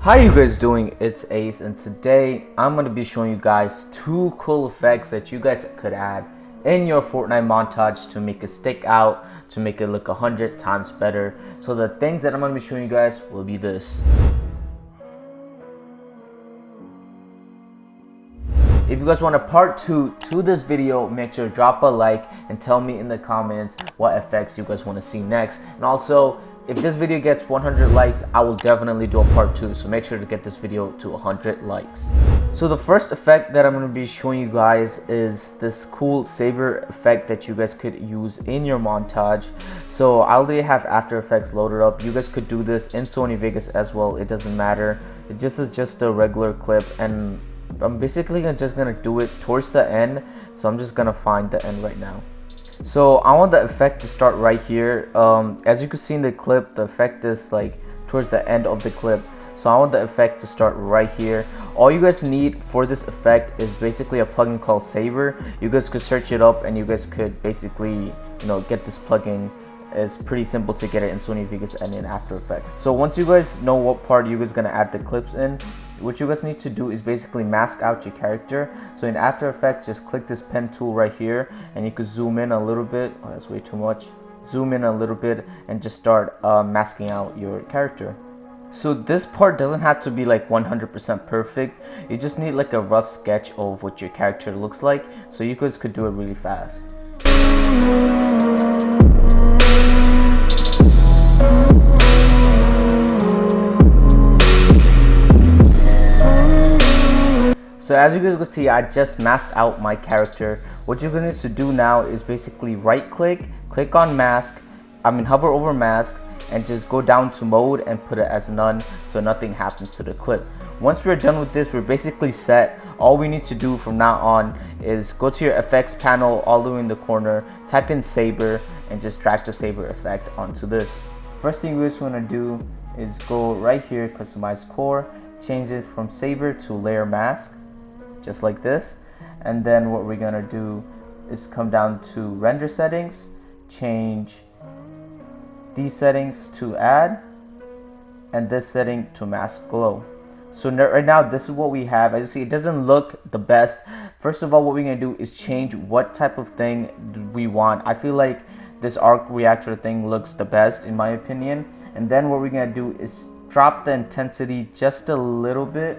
How you guys doing? It's Ace and today I'm going to be showing you guys two cool effects that you guys could add in your Fortnite montage to make it stick out, to make it look a hundred times better. So the things that I'm going to be showing you guys will be this. If you guys want a part 2 to this video, make sure to drop a like and tell me in the comments what effects you guys want to see next. And also, if this video gets 100 likes, I will definitely do a part 2. So make sure to get this video to 100 likes. So the first effect that I'm going to be showing you guys is this cool saber effect that you guys could use in your montage. So I already have After Effects loaded up. You guys could do this in Sony Vegas as well. It doesn't matter. It just is just a regular clip and I'm basically just gonna do it towards the end so I'm just gonna find the end right now so I want the effect to start right here. Um, as you can see in the clip the effect is like towards the end of the clip. So I want the effect to start right here. All you guys need for this effect is basically a plugin called Saber you guys could search it up and you guys could basically you know get this plugin. It's pretty simple to get it in Sony Vegas and in After Effects. So once you guys know what part you guys gonna add the clips in, what you guys need to do is basically mask out your character. So in after effects just click this pen tool right here and you can zoom in a little bit. Oh that's way too much. Zoom in a little bit and just start uh, masking out your character. So this part doesn't have to be like 100% perfect. You just need like a rough sketch of what your character looks like so you guys could do it really fast as you guys can see, I just masked out my character. What you're going to need to do now is basically right click, click on mask, I mean hover over mask and just go down to mode and put it as none so nothing happens to the clip. Once we're done with this, we're basically set. All we need to do from now on is go to your effects panel all the way in the corner, type in saber and just drag the saber effect onto this. First thing we just want to do is go right here, customize core, change this from saber to layer mask just like this. And then what we're gonna do is come down to render settings change these settings to add and this setting to mask glow. So right now this is what we have. As you see it doesn't look the best. First of all what we're gonna do is change what type of thing we want. I feel like this arc reactor thing looks the best in my opinion. And then what we're gonna do is drop the intensity just a little bit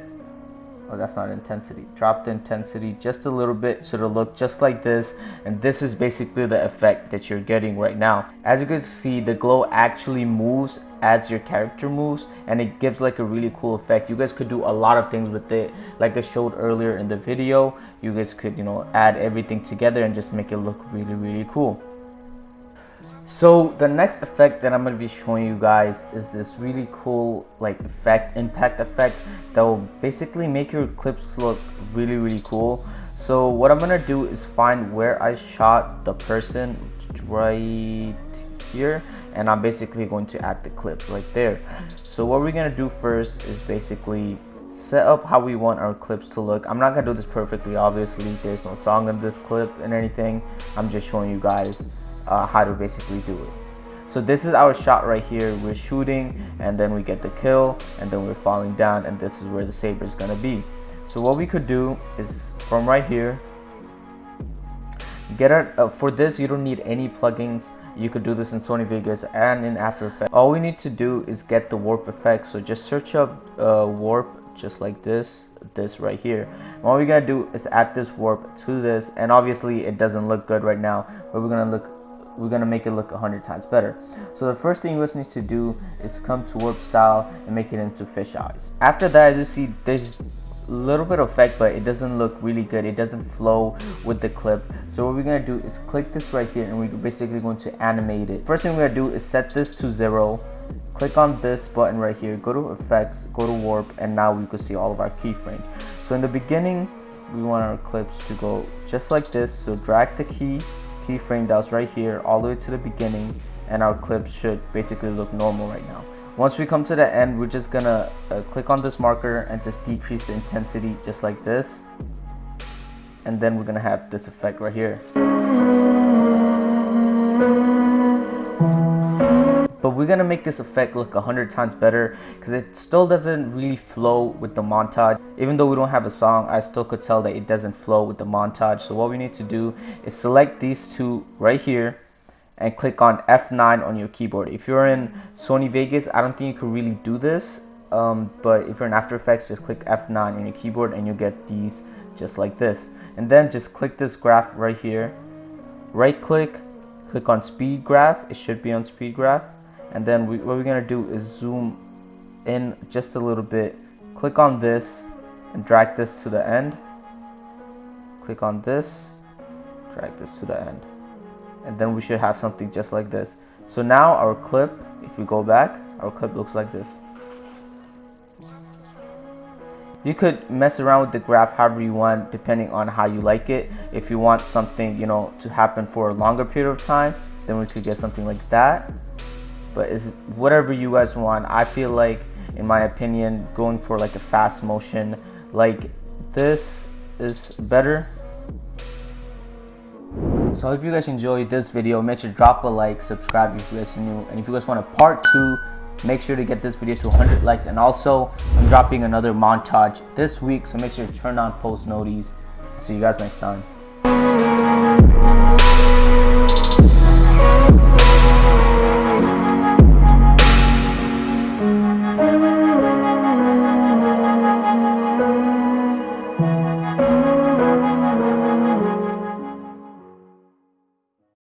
oh that's not intensity. Drop the intensity just a little bit so it'll look just like this. And this is basically the effect that you're getting right now. As you can see the glow actually moves as your character moves and it gives like a really cool effect. You guys could do a lot of things with it. Like I showed earlier in the video you guys could you know add everything together and just make it look really really cool so the next effect that I'm going to be showing you guys is this really cool like effect, impact effect that will basically make your clips look really really cool. So what I'm going to do is find where I shot the person right here and I'm basically going to add the clip right there. So what we're going to do first is basically set up how we want our clips to look. I'm not going to do this perfectly obviously. There's no song in this clip and anything. I'm just showing you guys uh, how to basically do it. So this is our shot right here. We're shooting and then we get the kill and then we're falling down and this is where the saber is gonna be. So what we could do is from right here, get it uh, for this you don't need any plugins. You could do this in Sony Vegas and in After Effects. All we need to do is get the warp effect. So just search up uh, warp just like this this right here and what we gotta do is add this warp to this and obviously it doesn't look good right now but we're gonna look we're gonna make it look a hundred times better. So the first thing you guys need to do is come to warp style and make it into fish eyes. After that, you see there's a little bit of effect, but it doesn't look really good. It doesn't flow with the clip. So what we're gonna do is click this right here and we're basically going to animate it. First thing we're gonna do is set this to zero. Click on this button right here, go to effects, go to warp, and now we can see all of our keyframes. So in the beginning, we want our clips to go just like this. So drag the key keyframe that was right here all the way to the beginning and our clip should basically look normal right now. Once we come to the end, we're just gonna uh, click on this marker and just decrease the intensity just like this. And then we're gonna have this effect right here. But we're gonna make this effect look a hundred times better because it still doesn't really flow with the montage. Even though we don't have a song I still could tell that it doesn't flow with the montage. So what we need to do is select these two right here and click on F9 on your keyboard. If you're in Sony Vegas I don't think you could really do this um, but if you're in After Effects just click F9 on your keyboard and you get these just like this. And then just click this graph right here. Right click click on speed graph. It should be on speed graph and then we, what we're gonna do is zoom in just a little bit. Click on this and drag this to the end. Click on this drag this to the end. And then we should have something just like this. So now our clip if we go back our clip looks like this. You could mess around with the graph however you want depending on how you like it. If you want something you know to happen for a longer period of time then we could get something like that but it's whatever you guys want. I feel like in my opinion going for like a fast motion like this is better. So I hope you guys enjoyed this video. Make sure to drop a like subscribe if you guys are new and if you guys want a part two make sure to get this video to 100 likes. And also i'm dropping another montage this week so make sure to turn on post notice see you guys next time